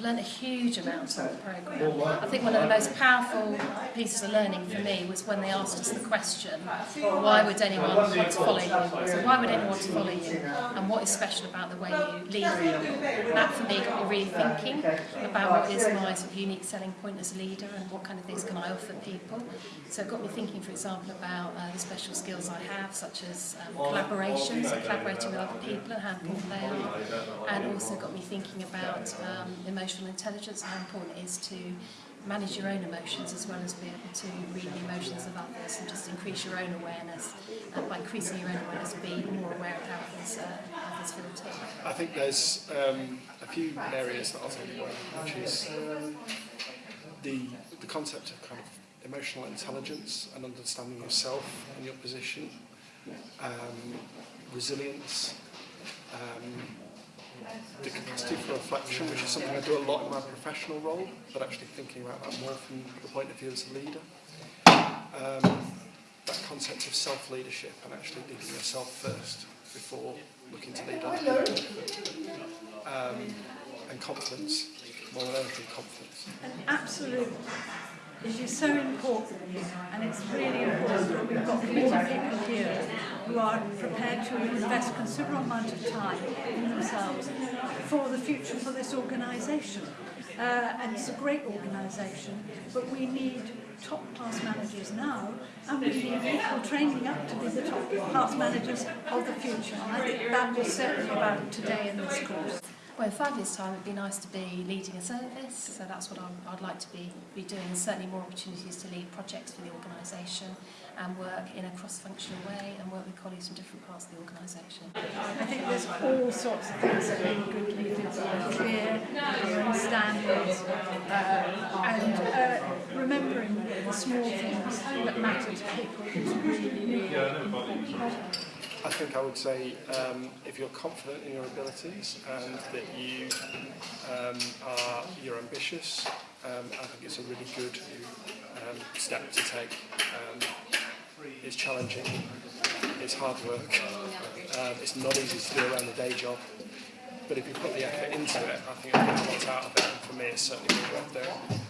I've learned a huge amount on the programme. I think one of the most powerful pieces of learning for me was when they asked us the question, why would anyone want to follow you? So why would anyone want to follow you? And what is special about the way you lead people? That for me got me really thinking about what is my sort of unique selling point as a leader and what kind of things can I offer people. So it got me thinking, for example, about uh, the special skills I have, such as um, collaboration, so collaborating with other people and how important they are, and also got me thinking about um, emotional intelligence and how important it is to manage your own emotions as well as be able to read the emotions of others and just increase your own awareness and by increasing your own awareness be more aware of how others, uh, others feel too. I think there's um, a few areas that I'll take away, which is the, the concept of kind of emotional intelligence and understanding yourself and your position, um, resilience, um, the capacity for reflection, which is something I do a lot in my professional role, but actually thinking about that more from the point of view as a leader. Um, that concept of self-leadership and actually leading yourself first before looking to lead other people. Um, and confidence, more than anything, confidence. And absolute is you're so important and it's really we've got people here who are prepared to invest considerable amount of time in themselves for the future for this organisation. Uh, and it's a great organisation, but we need top-class managers now, and we need people training up to be the top-class managers of the future. And I think that was certainly about today in this course. Well, in five years' time, it'd be nice to be leading a service, so that's what I'd, I'd like to be, be doing. Certainly more opportunities to lead projects for the organisation and work in a cross-functional way and work with colleagues from different parts of the organisation. I think there's all sorts of things that being good leaders are clear, clear and standards, uh, and uh, remembering the small things that matter to people is really, really important. Think I would say um, if you're confident in your abilities and that you um, are you're ambitious, um, I think it's a really good um, step to take. Um, it's challenging, it's hard work, um, it's not easy to do around the day job, but if you put the effort into it, I think you get a lot out of it. And for me, it's certainly worth doing.